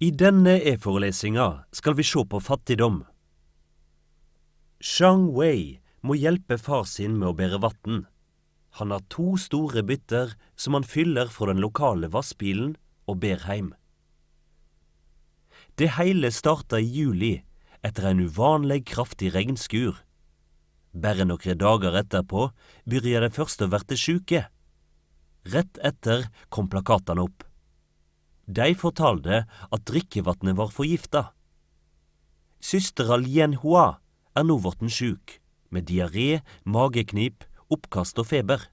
I denne e-forelesinga skal vi se på fattigdom. Shang Wei må hjelpe far sin med å bære vann. Han har to store bytter som han fyller fra den lokale vassbilen og ber hjem. Det hele starta i juli etter en uvanlig kraftig regnskur. Bare noen dager etterpå begynte de første å verte sjuke. Rett etter kom plakatene opp. De fortalte at drikkevannet var forgifta. Søstera Lien Hua er nå blitt sjuk, med diaré, mageknip, oppkast og feber.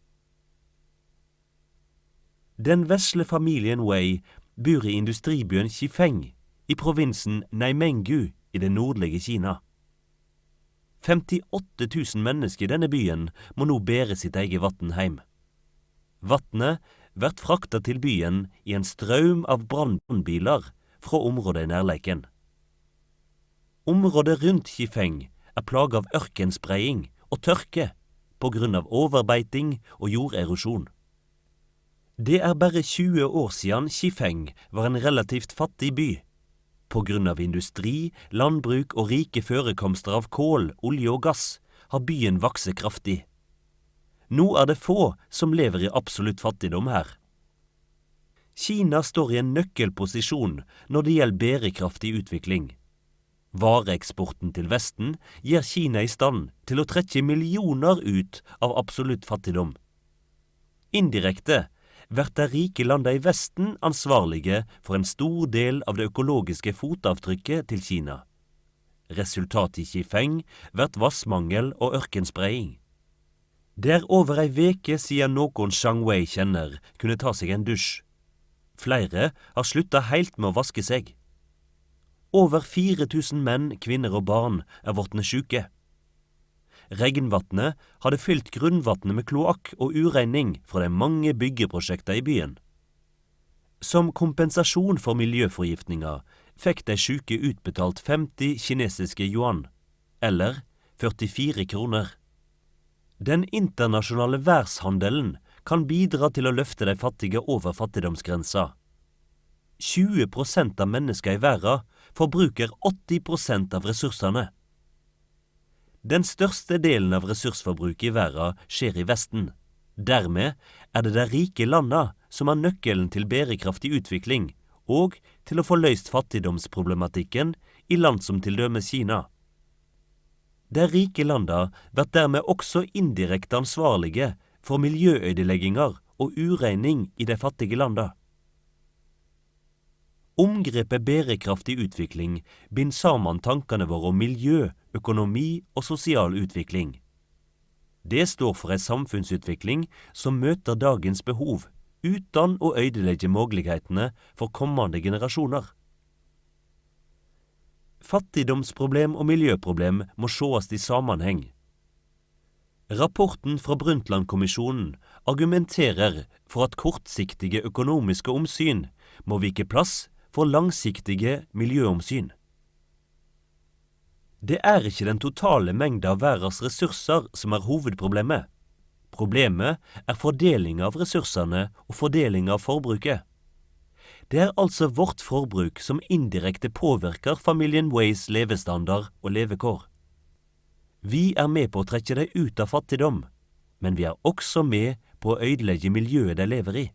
Den vesle familien Wei bor i industribyen Qifeng i provinsen Neimengu i det nordlige Kina. 58 000 mennesker i denne byen må nå bære sitt eget vann hjem. Vannet blir frakta til byen i en strøm av brannbiler fra området i nærleiken. Området rundt Kifeng er plaga av ørkenspredning og tørke av overbeiting og jorderosjon. Det er bare 20 år siden Kifeng var en relativt fattig by. Av industri, landbruk og rike forekomster av kål, olje og gass har byen vokst kraftig. Nå er det få som lever i absolutt fattigdom her. Kina står i en nøkkelposisjon når det gjelder bærekraftig utvikling. Vareeksporten til Vesten gjør Kina i stand til å trekke millioner ut av absolutt fattigdom. Indirekte blir de rike landene i Vesten ansvarlige for en stor del av det økologiske fotavtrykket til Kina. Resultatet i Qifeng blir vassmangel og ørkenspredning. Det er over ei veke siden noen Shang Wei kjenner, kunne ta seg en dusj. Flere har slutta heilt med å vaske seg. Over 4000 menn, kvinner og barn er vortne sjuke. Regnvatnet hadde fylt grunnvatnet med kloakk og uregning fra de mange byggeprosjekta i byen. Som kompensasjon for miljøforgiftninga fikk de sjuke utbetalt 50 kinesiske yuan, eller 44 kroner. Den internasjonale verdenshandelen kan bidra til å løfte de fattige over fattigdomsgrensa. 20% av mennesker i verden forbruker 80% av ressursene. Den største delen av ressursforbruket i verden skjer i Vesten. Dermed er det de rike landene som har nøkkelen til bærekraftig utvikling og til å få løst fattigdomsproblematikken i land som til dømes Kina. De rike landa blir dermed også indirekte ansvarlige for miljøødelegginger og ureining i de fattige landa. Omgrepet bærekraftig utvikling binder sammen tankene våre om miljø, økonomi og sosial utvikling. Det står for ei samfunnsutvikling som møter dagens behov, uten å ødelegge mulighetene for kommende generasjoner. Fattigdomsproblem og miljøproblem må sees i sammenheng. Rapporten fra Brundtland-kommisjonen argumenterer for at kortsiktige økonomiske omsyn må vike plass for langsiktige miljøomsyn. Det er ikke den totale mengda av verdens ressurser som er hovedproblemet. Problemet er fordeling av ressursene og fordeling av forbruket. Det er altså vårt forbruk som indirekte påvirker familien Ways levestandard og levekår. Vi er med på å trekke dem ut av fattigdom, men vi er også med på å ødelegge miljøet de lever i.